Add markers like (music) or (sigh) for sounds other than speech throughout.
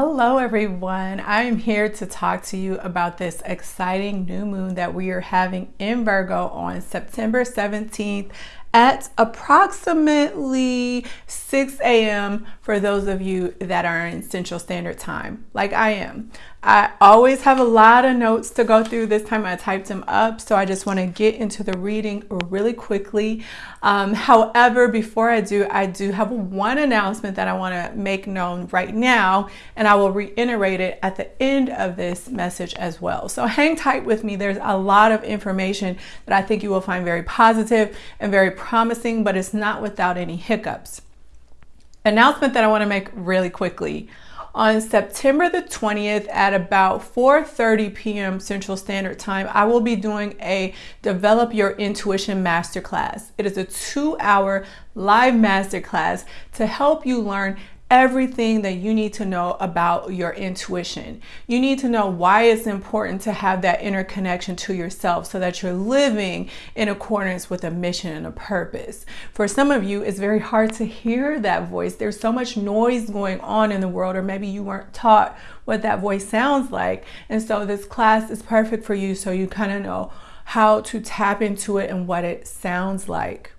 Hello, everyone. I'm here to talk to you about this exciting new moon that we are having in Virgo on September 17th at approximately 6 a.m. for those of you that are in Central Standard Time, like I am. I always have a lot of notes to go through. This time I typed them up, so I just want to get into the reading really quickly. Um, however, before I do, I do have one announcement that I want to make known right now, and I will reiterate it at the end of this message as well. So hang tight with me. There's a lot of information that I think you will find very positive and very promising, but it's not without any hiccups. Announcement that I want to make really quickly on September the 20th at about 4:30 p.m. Central Standard Time, I will be doing a Develop Your Intuition Masterclass. It is a 2-hour live masterclass to help you learn everything that you need to know about your intuition. You need to know why it's important to have that inner connection to yourself so that you're living in accordance with a mission and a purpose. For some of you, it's very hard to hear that voice. There's so much noise going on in the world, or maybe you weren't taught what that voice sounds like. And so this class is perfect for you so you kind of know how to tap into it and what it sounds like.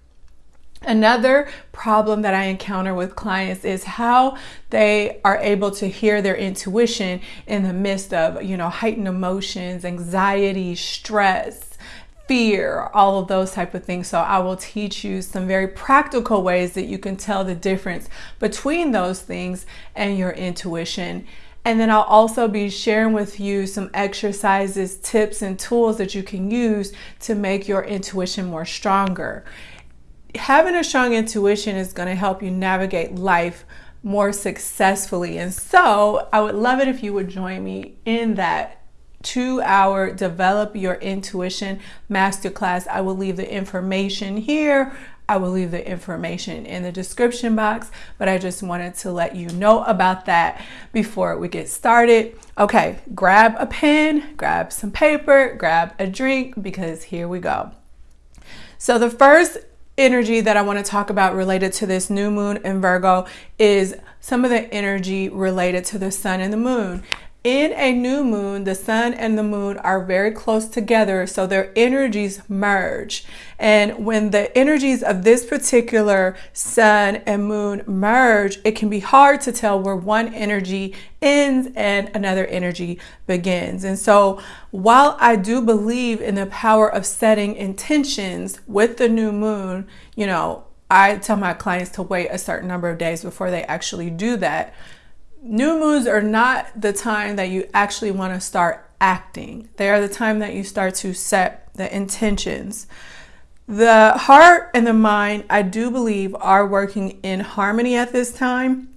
Another problem that I encounter with clients is how they are able to hear their intuition in the midst of, you know, heightened emotions, anxiety, stress, fear, all of those type of things. So I will teach you some very practical ways that you can tell the difference between those things and your intuition. And then I'll also be sharing with you some exercises, tips, and tools that you can use to make your intuition more stronger having a strong intuition is going to help you navigate life more successfully. And so I would love it if you would join me in that two hour develop your intuition masterclass. I will leave the information here. I will leave the information in the description box, but I just wanted to let you know about that before we get started. Okay, grab a pen, grab some paper, grab a drink because here we go. So the first energy that I want to talk about related to this new moon in Virgo is some of the energy related to the sun and the moon. In a new moon, the sun and the moon are very close together, so their energies merge. And when the energies of this particular sun and moon merge, it can be hard to tell where one energy ends and another energy begins. And so, while I do believe in the power of setting intentions with the new moon, you know, I tell my clients to wait a certain number of days before they actually do that New moons are not the time that you actually want to start acting. They are the time that you start to set the intentions. The heart and the mind, I do believe, are working in harmony at this time.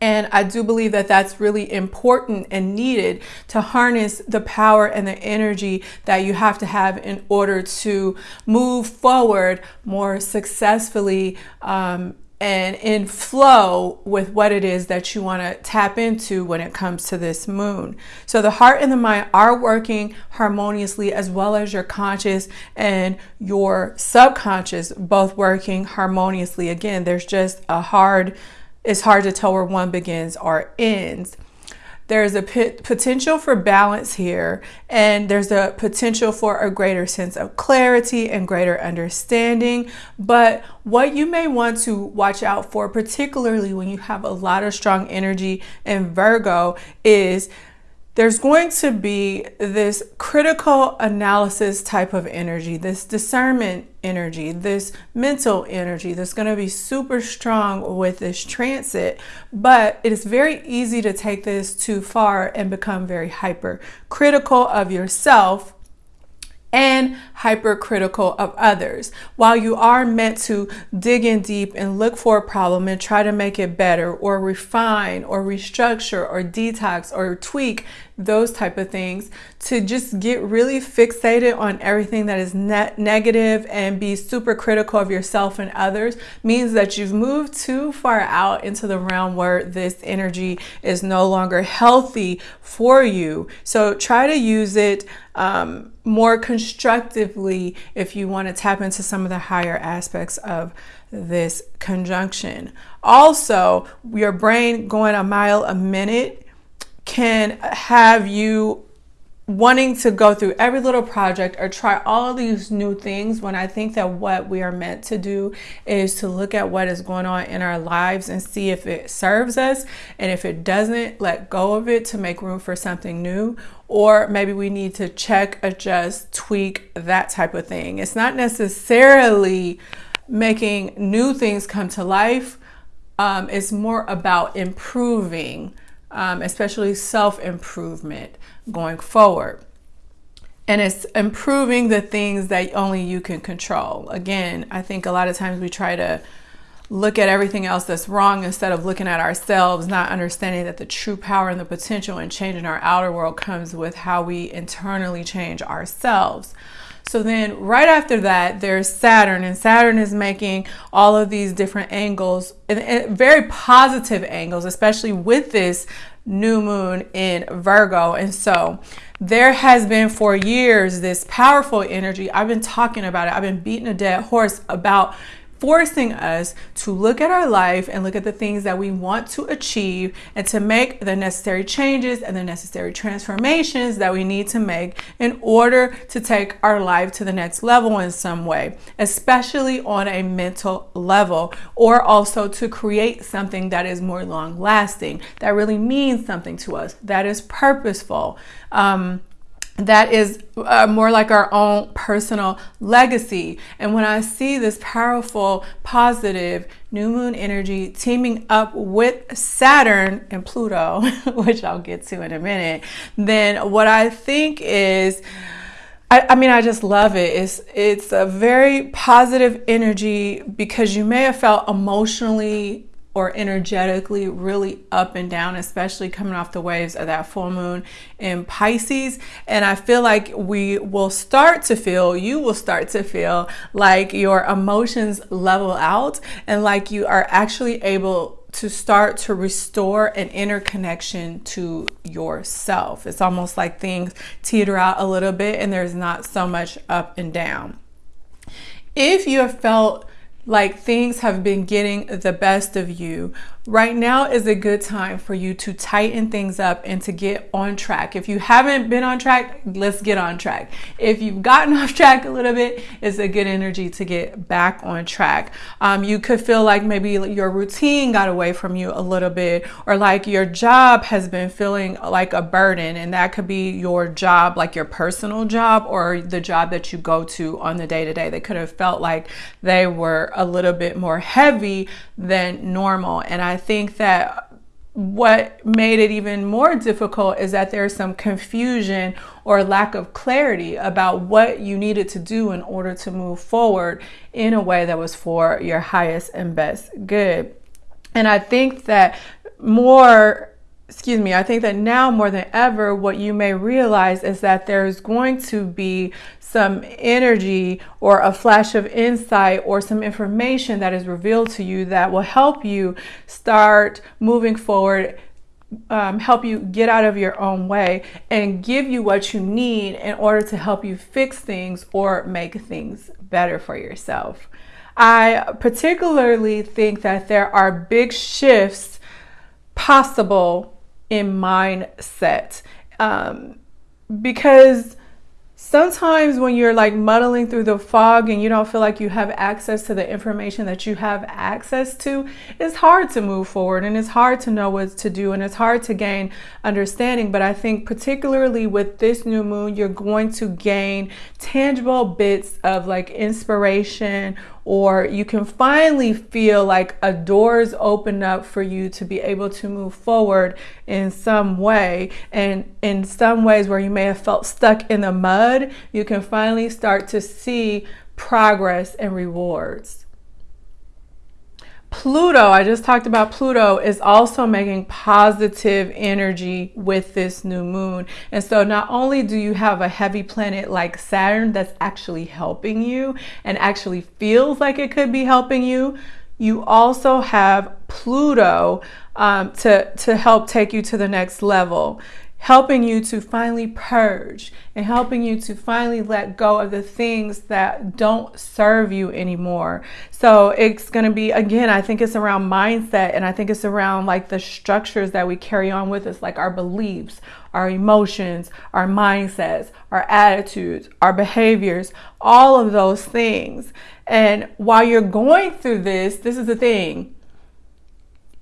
And I do believe that that's really important and needed to harness the power and the energy that you have to have in order to move forward more successfully um, and in flow with what it is that you want to tap into when it comes to this moon. So the heart and the mind are working harmoniously as well as your conscious and your subconscious both working harmoniously. Again, there's just a hard it's hard to tell where one begins or ends there's a potential for balance here, and there's a potential for a greater sense of clarity and greater understanding. But what you may want to watch out for, particularly when you have a lot of strong energy in Virgo, is there's going to be this critical analysis type of energy, this discernment energy, this mental energy that's going to be super strong with this transit. But it is very easy to take this too far and become very hyper critical of yourself and hypercritical of others. While you are meant to dig in deep and look for a problem and try to make it better or refine or restructure or detox or tweak those type of things to just get really fixated on everything that is net negative and be super critical of yourself and others means that you've moved too far out into the realm where this energy is no longer healthy for you. So try to use it um, more constructively if you want to tap into some of the higher aspects of this conjunction. Also, your brain going a mile a minute can have you wanting to go through every little project or try all of these new things when I think that what we are meant to do is to look at what is going on in our lives and see if it serves us. And if it doesn't, let go of it to make room for something new. Or maybe we need to check, adjust, tweak, that type of thing. It's not necessarily making new things come to life. Um, it's more about improving, um, especially self improvement going forward. And it's improving the things that only you can control. Again, I think a lot of times we try to look at everything else that's wrong instead of looking at ourselves, not understanding that the true power and the potential and change in changing our outer world comes with how we internally change ourselves. So then right after that, there's Saturn, and Saturn is making all of these different angles, and, and very positive angles, especially with this new moon in Virgo. And so there has been for years this powerful energy. I've been talking about it. I've been beating a dead horse about forcing us to look at our life and look at the things that we want to achieve and to make the necessary changes and the necessary transformations that we need to make in order to take our life to the next level in some way, especially on a mental level, or also to create something that is more long lasting, that really means something to us, that is purposeful. Um, that is uh, more like our own personal legacy. And when I see this powerful, positive new moon energy teaming up with Saturn and Pluto, (laughs) which I'll get to in a minute, then what I think is. I, I mean, I just love it. It's it's a very positive energy because you may have felt emotionally or energetically really up and down, especially coming off the waves of that full moon in Pisces. And I feel like we will start to feel, you will start to feel like your emotions level out and like you are actually able to start to restore an inner connection to yourself. It's almost like things teeter out a little bit and there's not so much up and down. If you have felt like things have been getting the best of you Right now is a good time for you to tighten things up and to get on track. If you haven't been on track, let's get on track. If you've gotten (laughs) off track a little bit, it's a good energy to get back on track. Um, you could feel like maybe your routine got away from you a little bit, or like your job has been feeling like a burden, and that could be your job, like your personal job, or the job that you go to on the day to day. They could have felt like they were a little bit more heavy than normal. And I think that what made it even more difficult is that there's some confusion or lack of clarity about what you needed to do in order to move forward in a way that was for your highest and best good. And I think that more excuse me, I think that now more than ever, what you may realize is that there's going to be some energy or a flash of insight or some information that is revealed to you that will help you start moving forward um, help you get out of your own way and give you what you need in order to help you fix things or make things better for yourself. I particularly think that there are big shifts possible in mindset um, because sometimes when you're like muddling through the fog and you don't feel like you have access to the information that you have access to, it's hard to move forward and it's hard to know what to do and it's hard to gain understanding. But I think, particularly with this new moon, you're going to gain tangible bits of like inspiration or you can finally feel like a door's open up for you to be able to move forward in some way. And in some ways where you may have felt stuck in the mud, you can finally start to see progress and rewards. Pluto, I just talked about Pluto, is also making positive energy with this new moon. And so not only do you have a heavy planet like Saturn that's actually helping you and actually feels like it could be helping you, you also have Pluto um, to, to help take you to the next level helping you to finally purge and helping you to finally let go of the things that don't serve you anymore. So it's going to be, again, I think it's around mindset and I think it's around like the structures that we carry on with us, like our beliefs, our emotions, our mindsets, our attitudes, our behaviors, all of those things. And while you're going through this, this is the thing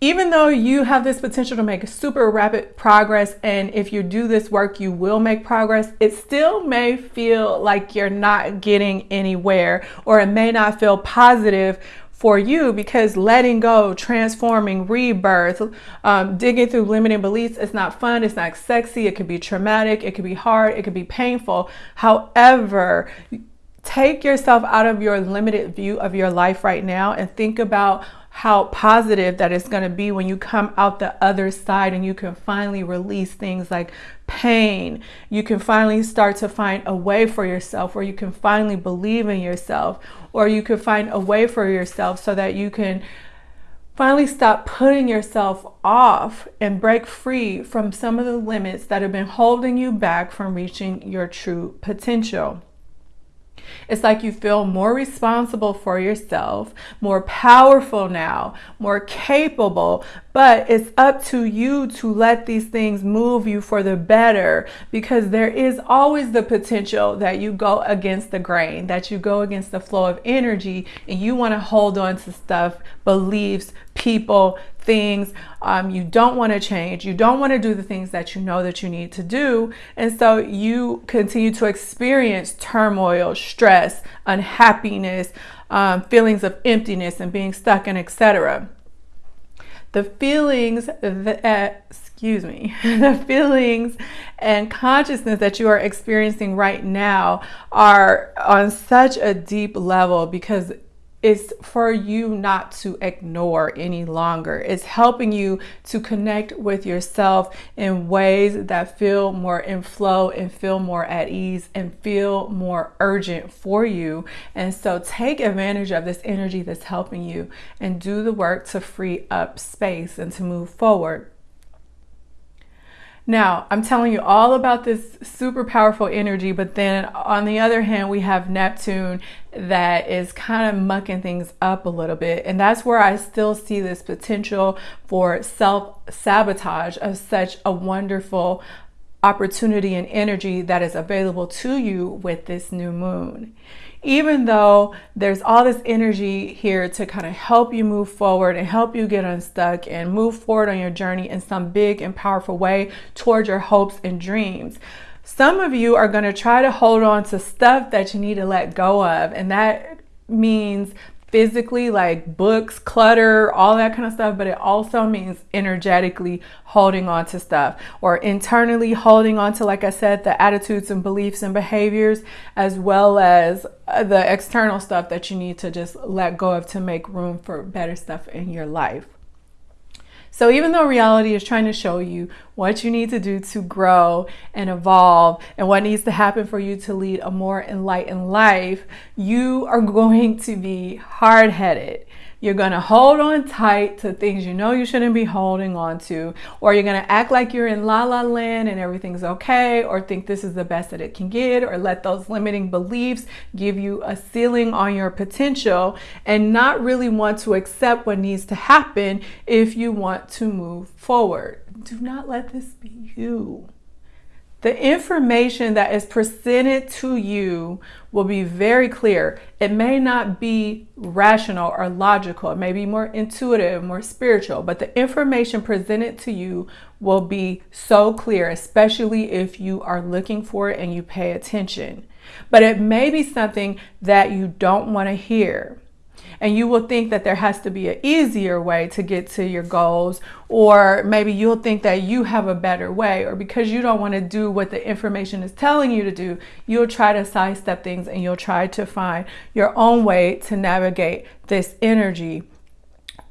even though you have this potential to make super rapid progress, and if you do this work, you will make progress, it still may feel like you're not getting anywhere, or it may not feel positive for you because letting go, transforming, rebirth, um, digging through limiting beliefs, it's not fun, it's not sexy, it could be traumatic, it could be hard, it could be painful. However, take yourself out of your limited view of your life right now and think about how positive that it's going to be when you come out the other side and you can finally release things like pain. You can finally start to find a way for yourself, or you can finally believe in yourself, or you can find a way for yourself so that you can finally stop putting yourself off and break free from some of the limits that have been holding you back from reaching your true potential. It's like you feel more responsible for yourself, more powerful now, more capable, but it's up to you to let these things move you for the better because there is always the potential that you go against the grain, that you go against the flow of energy, and you want to hold on to stuff, beliefs, people, things um, you don't want to change. You don't want to do the things that you know that you need to do. And so you continue to experience turmoil, stress, unhappiness, um, feelings of emptiness and being stuck and etc. The feelings that, uh, excuse me, (laughs) the feelings and consciousness that you are experiencing right now are on such a deep level because it's for you not to ignore any longer. It's helping you to connect with yourself in ways that feel more in flow and feel more at ease and feel more urgent for you. And so take advantage of this energy that's helping you and do the work to free up space and to move forward. Now, I'm telling you all about this super powerful energy, but then on the other hand, we have Neptune that is kind of mucking things up a little bit. And that's where I still see this potential for self sabotage of such a wonderful opportunity and energy that is available to you with this new moon even though there's all this energy here to kind of help you move forward and help you get unstuck and move forward on your journey in some big and powerful way towards your hopes and dreams. Some of you are going to try to hold on to stuff that you need to let go of, and that means physically, like books, clutter, all that kind of stuff, but it also means energetically holding on to stuff or internally holding on to, like I said, the attitudes and beliefs and behaviors, as well as uh, the external stuff that you need to just let go of to make room for better stuff in your life. So even though reality is trying to show you what you need to do to grow and evolve and what needs to happen for you to lead a more enlightened life, you are (laughs) going to be hard headed. You're going to hold on tight to things you know you shouldn't be holding on to, or you're going to act like you're in la la land and everything's okay, or think this is the best that it can get, or let those limiting beliefs give you a ceiling on your potential and not really want to accept what needs to happen if you want to move forward. Do not let this be you. The information that is presented to you will be very clear. It may not be rational or logical, it may be more intuitive, more spiritual, but the information presented to you will be so clear, especially if you are looking for it and you pay attention. But it may be something that you don't want to hear and you will think that there has to be an easier way to get to your goals or maybe you'll think that you have a better way or because you don't want to do what the information is telling you to do you'll try to sidestep things and you'll try to find your own way to navigate this energy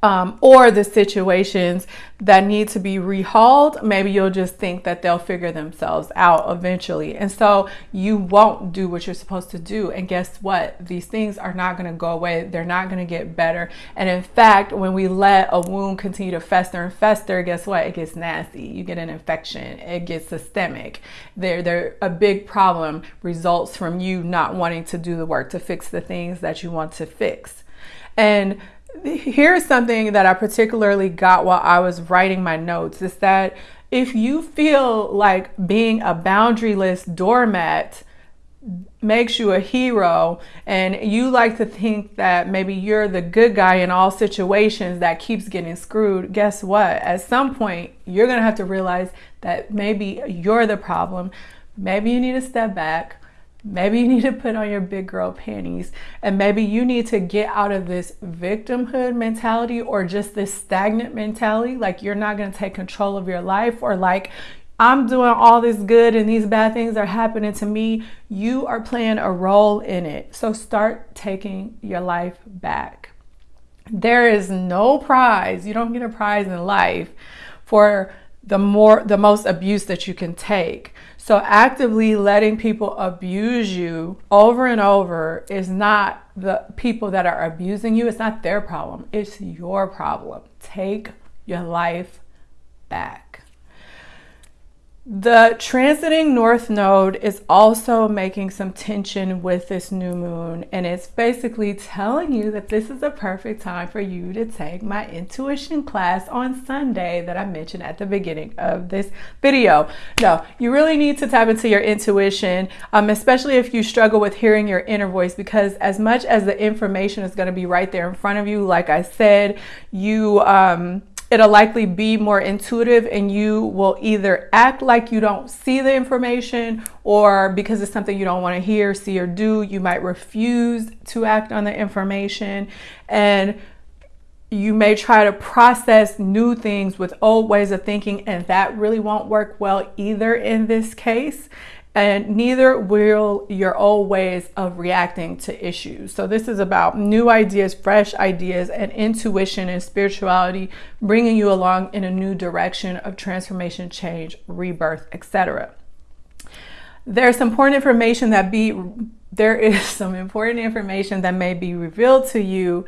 um, or the situations that need to be rehauled, maybe you'll just think that they'll figure themselves out eventually. And so you won't do what you're supposed to do. And guess what? These things are not going to go away. They're not going to get better. And in fact, when we let a wound continue to fester and fester, guess what? It gets nasty. You get an infection. It gets systemic. There, there, a big problem results from you not wanting to do the work to fix the things that you want to fix. And here's something that I particularly got while I was writing my notes is that if you feel like being a boundaryless doormat makes you a hero and you like to think that maybe you're the good guy in all situations that keeps getting screwed, guess what? At some point, you're going to have to realize that maybe you're the problem. Maybe you need to step back Maybe you need to put on your big girl panties and maybe you need to get out of this victimhood mentality or just this stagnant mentality like you're not going to take control of your life or like I'm doing all this good and these bad things are happening to me. You are playing a role in it. So start taking your life back. There is no prize. You don't get a prize in life for the more the most abuse that you can take. So actively letting people abuse you over and over is not the people that are abusing you. It's not their problem. It's your problem. Take your life back. The transiting north node is also making some tension with this new moon, and it's basically telling you that this is a perfect time for you to take my intuition class on Sunday that I mentioned at the beginning of this video. No, you really need to tap into your intuition, um, especially if you struggle with hearing your inner voice, because as much as the information is going to be right there in front of you, like I said, you. Um, it'll likely be more intuitive and you will either act like you don't see the information or because it's something you don't want to hear, see, or do, you might refuse to act on the information. And you may try to process new things with old ways of thinking, and that really won't work well either in this case and neither will your old ways of reacting to issues. So, this is about new ideas, fresh ideas, and intuition and spirituality bringing you along in a new direction of transformation, change, rebirth, etc. There's some important information that be there is (laughs) some important information that may be revealed to you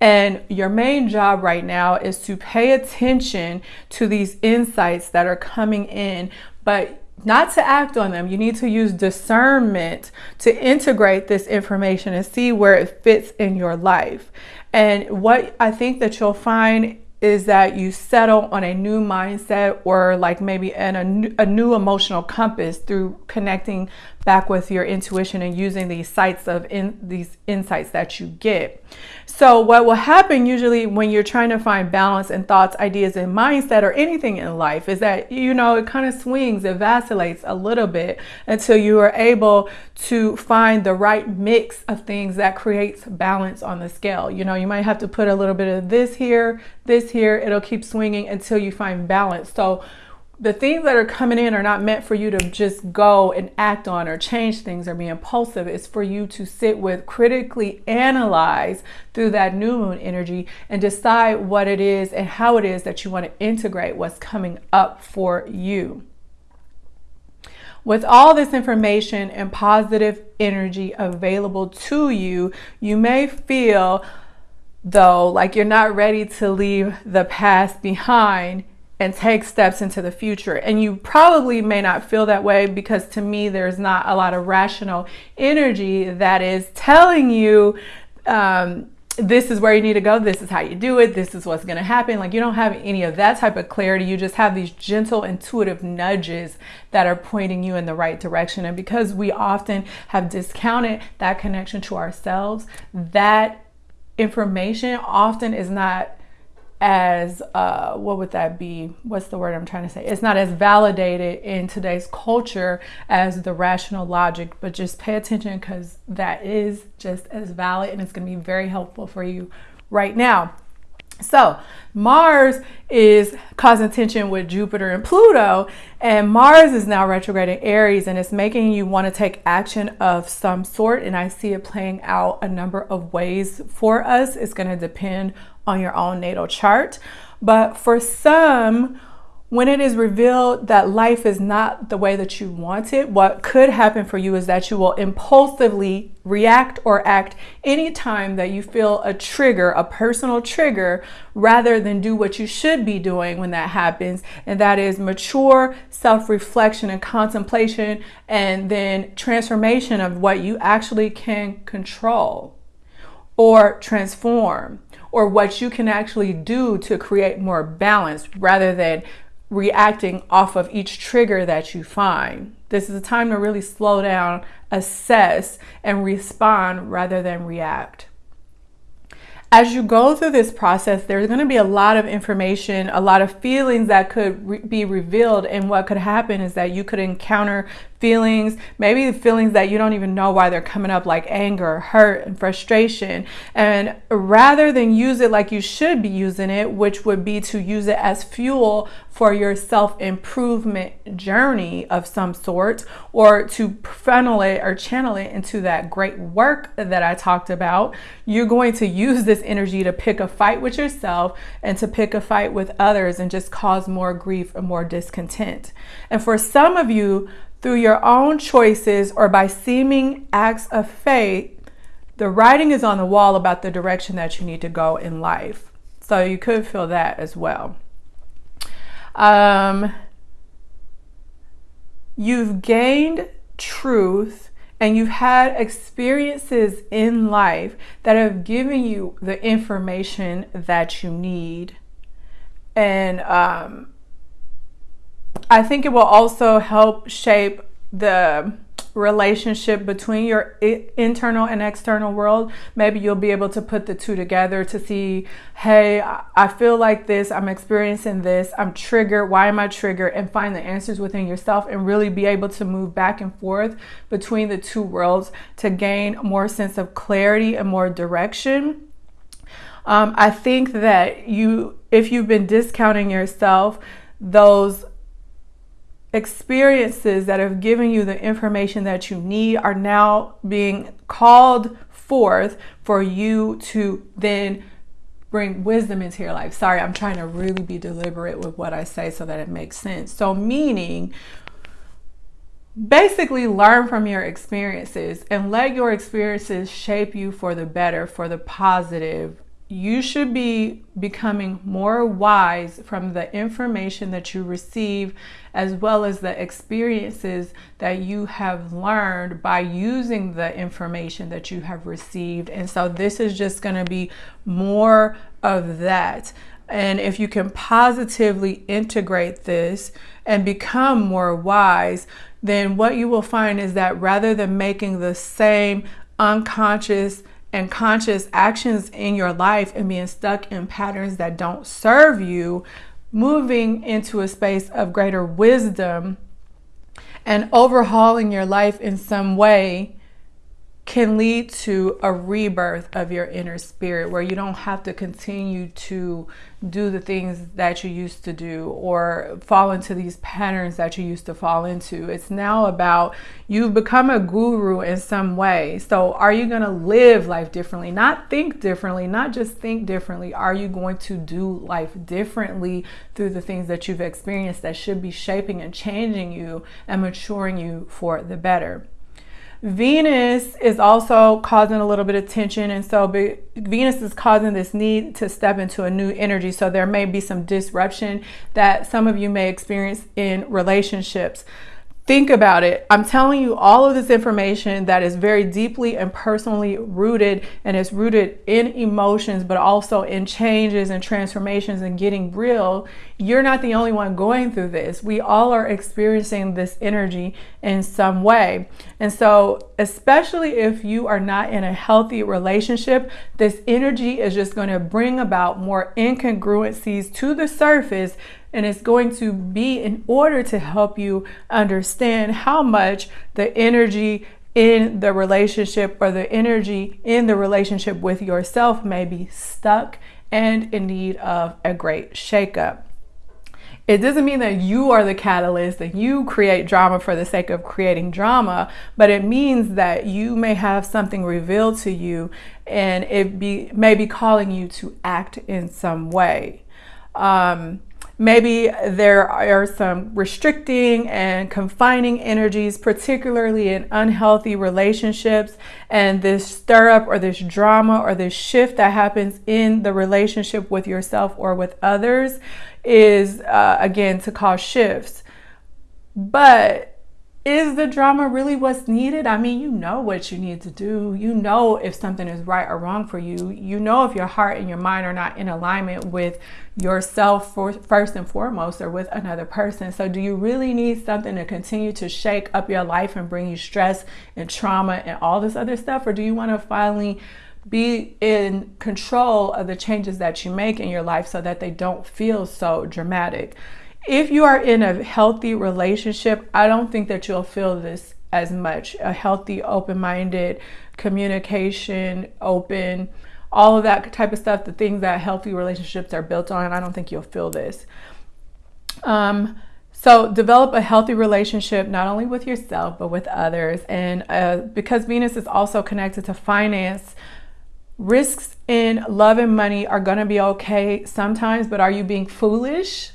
and your main job right now is to pay attention to these insights that are coming in, but not to act on them. You need to use discernment to integrate this information and see where it fits in your life. And what I think that you'll find is that you settle on a new mindset or like maybe an, a, new, a new emotional compass through connecting back with your intuition and using these sites of in these insights that you get. So what will happen usually when you're trying to find balance in thoughts, ideas, and mindset or anything in life is that, you know, it kind of swings, it vacillates a little bit until you are able to find the right mix of things that creates balance on the scale. You know, you might have to put a little bit of this here, this here, it'll keep swinging until you find balance. So the things that are coming in are not meant for you to just go and act on or change things or be impulsive. It's for you to sit with, critically analyze through that new moon energy and decide what it is and how it is that you want to integrate what's coming up for you. With all this information and positive energy available to you, you may feel though like you're not ready to leave the past behind and take steps into the future. And you probably may not feel that way because to me, there's not a lot of rational energy that is telling you um, this is where you need to go, this is how you do it, this is what's going to happen. Like you don't have any of that type of clarity. You just have these gentle, intuitive nudges that are pointing you in the right direction. And because we often have discounted that connection to ourselves, that information often is not as uh, what would that be? What's the word I'm trying to say? It's not as validated in today's culture as the rational logic, but just pay attention because that is just as valid and it's going to be very helpful for you right now. So, Mars is causing tension with Jupiter and Pluto, and Mars is now retrograding Aries, and it's making you want to take action of some sort. And I see it playing out a number of ways for us. It's going to depend on your own natal chart. But for some, when it is revealed that life is not the way that you want it, what could happen for you is that you will impulsively react or act anytime that you feel a trigger, a personal trigger, rather than do what you should be doing when that happens. And that is mature self reflection and contemplation, and then transformation of what you actually can control or transform or what you can actually do to create more balance rather than reacting off of each trigger that you find. This is a time to really slow down, assess, and respond rather than react. As you go through this process, there's going to be a lot of information, a lot of feelings that could re- be revealed. And what could happen is that you could encounter feelings, maybe the feelings that you don't even know why they're coming up, like anger, hurt, and frustration. And rather than use it like you should be using it, which would be to use it as fuel for your self improvement journey of some sort, or to funnel it or channel it into that great work that I talked about, you're going to use this energy to pick a fight with yourself and to pick a fight with others and just cause more grief and more discontent. And for some of you, through your own choices or by seeming acts of faith, the writing is on the wall about the direction that you need to go in life. So you could feel that as well. Um, you've gained truth and you've had experiences in life that have given you the information that you need. And um, I think it will also help shape the relationship between your internal and external world. Maybe you'll be able to put the two together to see, hey, I feel like this, I'm experiencing this, I'm triggered, why am I triggered? And find the answers within yourself and really be able to move back and forth between the two worlds to gain more sense of clarity and more direction. Um, I think that you, if you've been discounting yourself, those experiences that have given you the information that you need are now being called forth for you to then bring wisdom into your life. Sorry, I'm trying to really be deliberate with what I say so that it makes sense. So, meaning, basically learn from your experiences and let your experiences shape you for the better, for the positive, you should be becoming more wise from the information that you receive as well as the experiences that you have learned by using the information that you have received. And so this is just going to be more of that. And if you can positively integrate this and become more wise, then what you will find is that rather than making the same unconscious and conscious actions in your life and being stuck in patterns that don't serve you, moving into a space of greater wisdom and overhauling your life in some way can lead to a rebirth of your inner spirit where you don't have to continue to do the things that you used to do or fall into these patterns that you used to fall into. It's now about you've become a guru in some way. So, are you going to live life differently? Not think differently, not just think differently. Are you going to do life differently through the things that you've experienced that should be shaping and changing you and maturing you for the better? Venus is also causing a little bit of tension, and so Venus is causing this need to step into a new energy. So there may be some disruption that some of you may experience in relationships. Think about it. I'm telling you all of this information that is very deeply and personally rooted and is rooted in emotions, but also in changes and transformations and getting real. You're not the only one going through this. We all are experiencing this energy in some way. And so, especially if you are not in a healthy relationship, this energy is just going to bring about more incongruencies to the surface and it's going to be in order to help you understand how much the energy in the relationship or the energy in the relationship with yourself may be stuck and in need of a great shakeup. It doesn't mean that you are the catalyst and you create drama for the sake of creating drama, but it means that you may have something revealed to you and it be may be calling you to act in some way. Um, Maybe there are some restricting and confining energies, particularly in unhealthy relationships. And this stir up or this drama or this shift that happens in the relationship with yourself or with others is, uh, again, to cause shifts. But is the drama really what's needed? I mean, you know what you need to do. You know if something is right or wrong for you. You know if your heart and your mind are not in alignment with yourself for, first and foremost or with another person. So, do you really need something to continue to shake up your life and bring you stress and trauma and all this other stuff? Or do you want to finally be in control of the changes that you make in your life so that they don't feel so dramatic? If you are in a healthy relationship, I don't think that you'll feel this as much. A healthy, open minded communication, open, all of that type of stuff, the things that healthy relationships are built on, I don't think you'll feel this. Um, so, develop a healthy relationship not only with yourself, but with others. And uh, because Venus is also connected to finance, risks in love and money are going to be okay sometimes, but are you being foolish?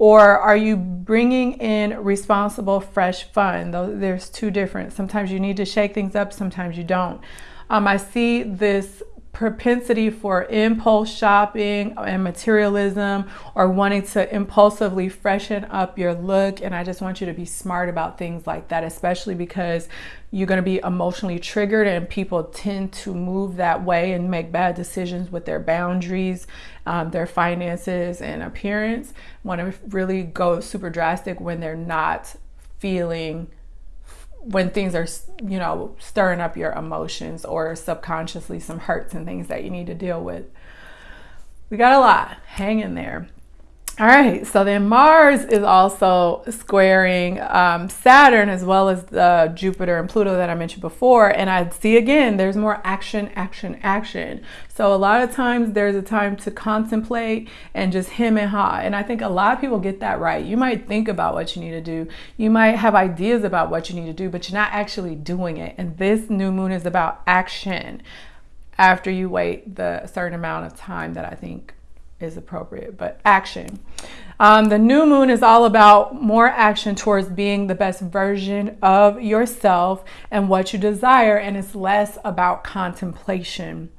Or are you bringing in responsible, fresh fun? There's two different. Sometimes you need to shake things up, sometimes you don't. Um, I see this propensity for impulse shopping and materialism or wanting to impulsively freshen up your look. And I just want you to be smart about things like that, especially because you're going to be emotionally triggered and people tend to move that way and make bad decisions with their boundaries, um, their finances, and appearance. Want to really go super drastic when they're not feeling when things are, you know, stirring up your emotions or subconsciously some hurts and things that you need to deal with. We got a lot. Hang in there. All right, so then Mars is also squaring um, Saturn as well as the Jupiter and Pluto that I mentioned before. And I see again, there's more action, action, action. So a lot of times there's a time to contemplate and just him and ha. And I think a lot of people get that right. You might think about what you need to do, you might have ideas about what you need to do, but you're not actually doing it. And this new moon is about action after you wait the certain amount of time that I think is appropriate, but action. Um, the new moon is all about more action towards being the best version of yourself and what you desire, and it's less about contemplation.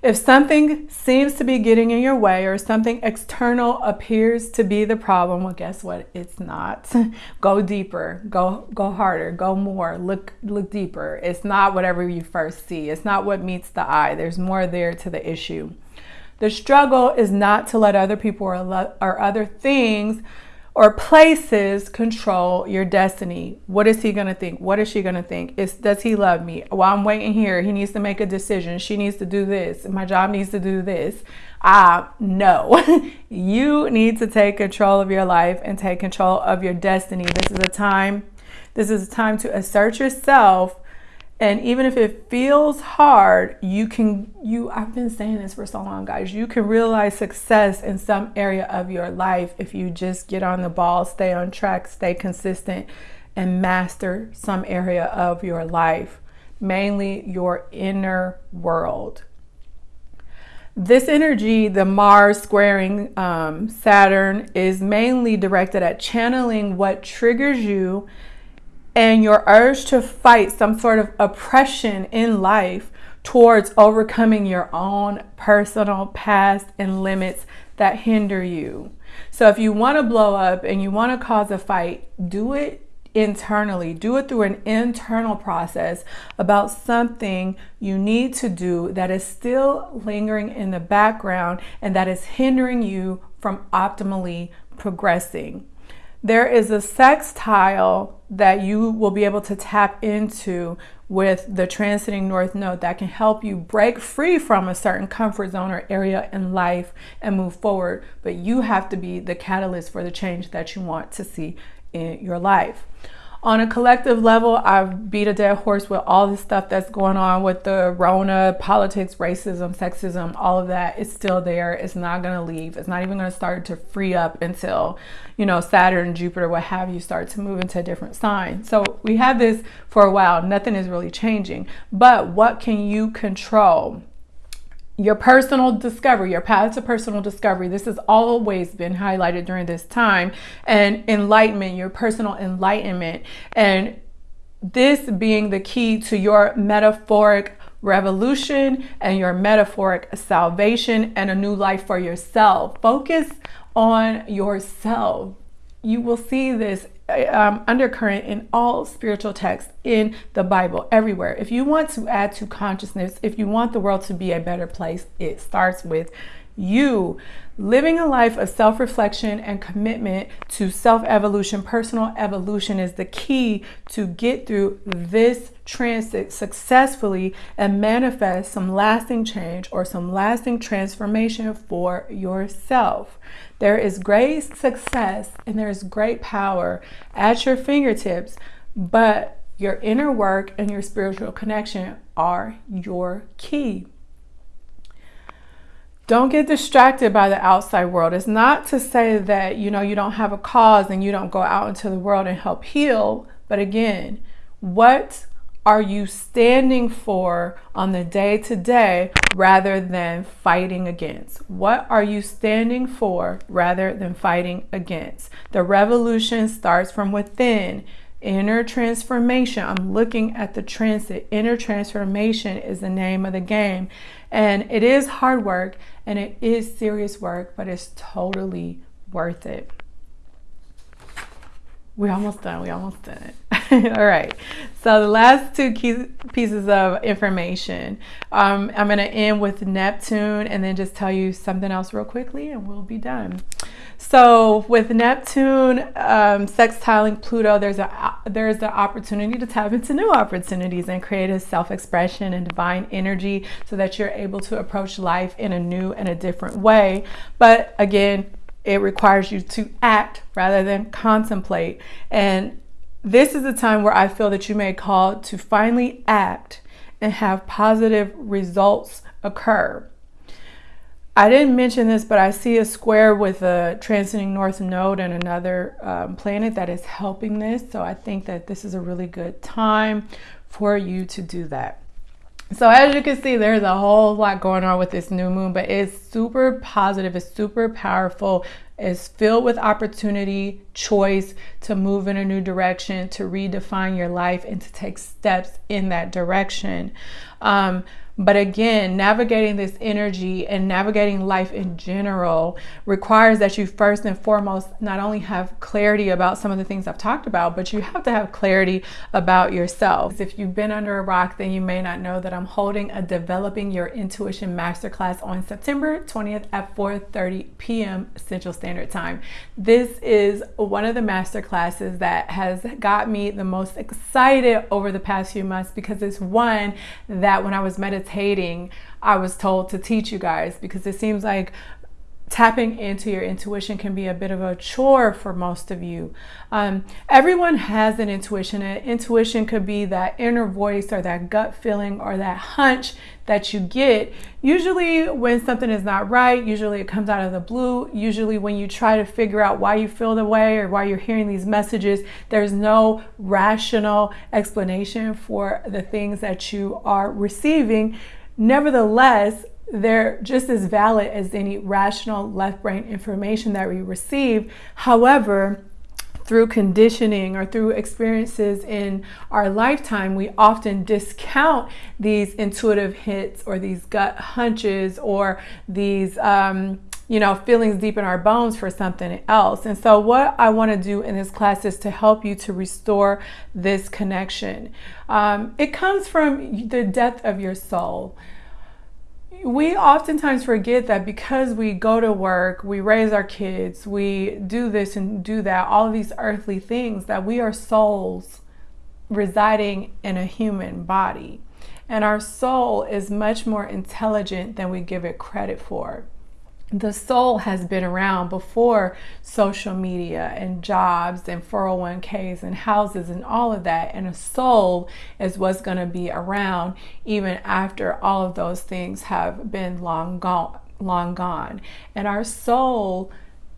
If something seems to be getting in your way or something external appears to be the problem, well guess what? It's not. (laughs) go deeper, go go harder, go more, look look deeper. It's not whatever you first see. It's not what meets the eye. There's more there to the issue. The struggle is not to let other people or, or other things or places control your destiny. What is he going to think? What is she going to think? Is does he love me? While I'm waiting here, he needs to make a decision. She needs to do this. My job needs to do this. Ah, no. (laughs) you need to take control of your life and take control of your destiny. This is a time this is a time to assert yourself and even if it feels hard, you can, you, I've been saying this for so long, guys, you can realize success in some area of your life if you just get on the ball, stay on track, stay consistent, and master some area of your life, mainly your inner world. This energy, the Mars squaring um, Saturn, is mainly directed at channeling what triggers you and your urge to fight some sort of oppression in life towards overcoming your own personal past and limits that hinder you. So if you want to blow up and you want to cause a fight, do it internally. Do it through an internal process about something you need to do that is still lingering in the background and that is hindering you from optimally progressing. There is a sextile that you will be able to tap into with the transiting north node that can help you break free from a certain comfort zone or area in life and move forward. But you have to be the catalyst for the change that you want to see in your life. On a collective level, I've beat a dead horse with all the stuff that's going on with the Rona, politics, racism, sexism, all of that. It's still there. It's not going to leave. It's not even going to start to free up until, you know, Saturn, Jupiter, what have you, start to move into a different sign. So we have this for a while. Nothing is really changing. But what can you control? Your personal discovery, your path to personal discovery. This has always been highlighted during this time, and enlightenment, your personal enlightenment, and this being the key to your metaphoric revolution and your metaphoric salvation and a new life for yourself. Focus on yourself. You will see this um, undercurrent in all spiritual texts in the Bible, everywhere. If you want to add to consciousness, if you want the world to be a better place, it starts with you. Living a life of self reflection and commitment to self evolution, personal evolution is the key to get through this transit successfully and manifest some lasting change or some lasting transformation for yourself. There is great success and there is great power at your fingertips, but your inner work and your spiritual connection are your key. Don't get distracted by the outside world. It's not to say that, you know, you don't have a cause and you don't go out into the world and help heal, but again, what are you standing for on the day to day rather than fighting against? What are you standing for rather than fighting against? The revolution starts from within. Inner transformation. I'm looking at the transit. Inner transformation is the name of the game. And it is hard work and it is serious work, but it's totally worth it. We almost done. We almost done it. (laughs) All right. So the last two key pieces of information, um, I'm going to end with Neptune and then just tell you something else real quickly, and we'll be done. So with Neptune um, sextiling Pluto, there's a there's the opportunity to tap into new opportunities and create a self-expression and divine energy, so that you're able to approach life in a new and a different way. But again, it requires you to act rather than contemplate. And this is a time where I feel that you may call to finally act and have positive results occur. I didn't mention this, but I see a square with a transiting north node and another um, planet that is helping this. So I think that this is a really good time for you to do that. So as you can see, there's a whole lot going on with this new moon, but it's super positive, it's super powerful, it's filled with opportunity, choice to move in a new direction, to redefine your life, and to take steps in that direction. Um, but again, navigating this energy and navigating life in general requires that you first and foremost not only have clarity about some of the things I've talked about, but you have to have clarity about yourself. If you've been under a rock, then you may not know that I'm holding a Developing Your Intuition Masterclass on September 20th at 4:30 p.m. Central Standard Time. This is one of the master classes that has got me the most excited over the past few months because it's one that when I was meditating meditating, I was told to teach you guys because it seems like tapping into your intuition can be a bit of a chore for most of you. Um, everyone has an intuition. An intuition could be that inner voice or that gut feeling or that hunch that you get. Usually, when something is not right, usually it comes out of the blue. Usually, when you try to figure out why you feel the way or why you're hearing these messages, there's no rational explanation for the things that you are receiving. Nevertheless, they're just as valid as any rational left brain information that we receive. However, through conditioning or through experiences in our lifetime, we often discount these intuitive hits or these gut hunches or these, um, you know, feelings deep in our bones for something else. And so, what I want to do in this class is to help you to restore this connection. Um, it comes from the depth of your soul we oftentimes forget that because we go to work, we raise our kids, we do this and do that, all of these earthly things, that we are souls residing in a human body. And our soul is much more intelligent than we give it credit for. The soul has been around before social media and jobs and 401ks and houses and all of that. And a soul is what's going to be around even after all of those things have been long gone, long gone. And our soul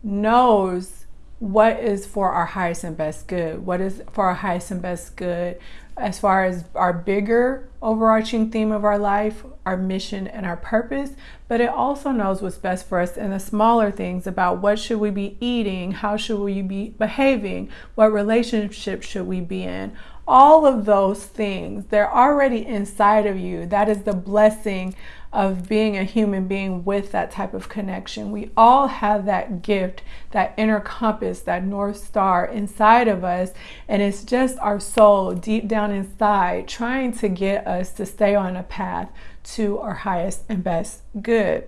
knows what is for our highest and best good, what is for our highest and best good as far as our bigger overarching theme of our life, our mission and our purpose, but it also knows what's best for us in the smaller things about what should we be eating, how should we be behaving, what relationship should we be in. All of those things, they're already inside of you. That is the blessing of being a human being with that type of connection. We all have that gift, that inner compass, that North Star inside of us. And it's just our soul deep down inside trying to get us to stay on a path to our highest and best good.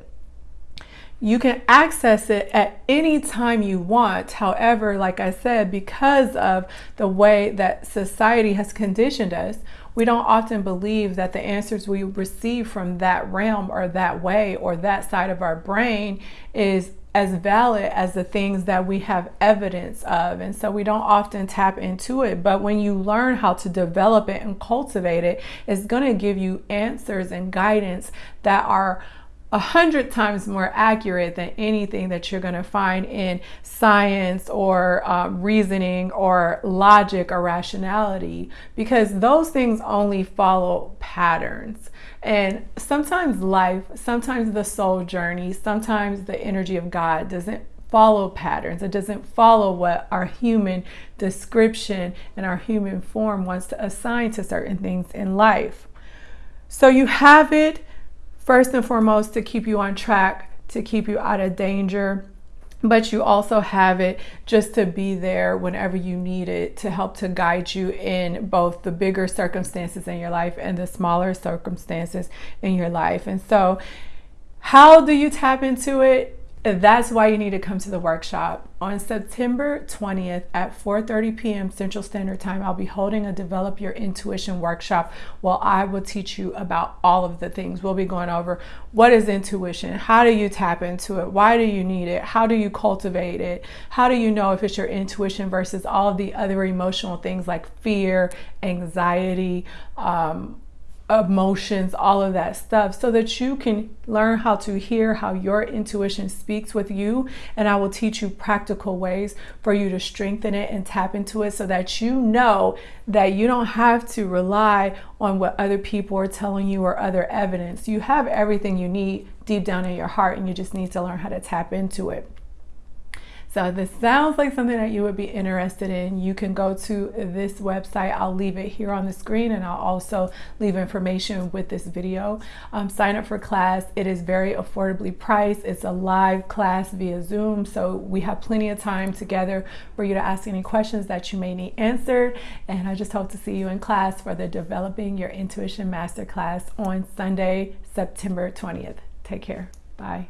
You can access it at any time you want. However, like I said, because of the way that society has conditioned us, we don't often believe that the answers we receive from that realm or that way or that side of our brain is as valid as the things that we have evidence of. And so we don't often tap into it. But when you learn how to develop it and cultivate it, it's going to give you answers and guidance that are a hundred times more accurate than anything that you're going to find in science or uh, reasoning or logic or rationality because those things only follow patterns. And sometimes life, sometimes the soul journey, sometimes the energy of God doesn't follow patterns. It doesn't follow what our human description and our human form wants to assign to certain things in life. So you have it first and foremost to keep you on track, to keep you out of danger. But you also have it just to be there whenever you need it to help to guide you in both the bigger circumstances in your life and the smaller circumstances in your life. And so, how do you tap into it? That's why you need to come to the workshop on September 20th at 4:30 p.m. Central Standard Time. I'll be holding a develop your intuition workshop while I will teach you about all of the things. We'll be going over what is intuition? How do you tap into it? Why do you need it? How do you cultivate it? How do you know if it's your intuition versus all of the other emotional things like fear, anxiety, um, emotions, all of that stuff, so that you can learn how to hear how your intuition speaks with you. And I will teach you practical ways for you to strengthen it and tap into it so that you know that you don't have to rely on what other people are telling you or other evidence. You have everything you need deep down in your heart, and you just need to learn how to tap into it. So this sounds like something that you would be interested in. You can go to this website. I'll leave it here on the screen and I'll also leave information with this video. Um, sign up for class. It is very affordably priced. It's a live class via Zoom. So we have plenty of time together for you to ask any questions that you may need answered. And I just hope to see you in class for the Developing Your Intuition Masterclass on Sunday, September 20th. Take care. Bye.